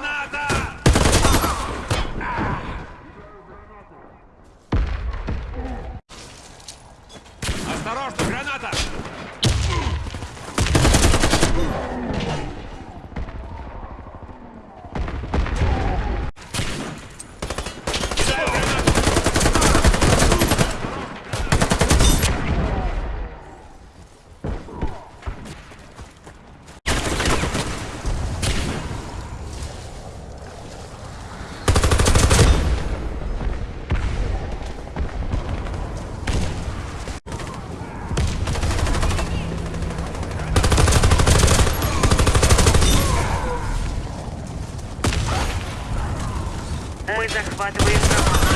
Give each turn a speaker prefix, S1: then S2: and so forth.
S1: Граната! Осторожно, граната!
S2: Мы захватываем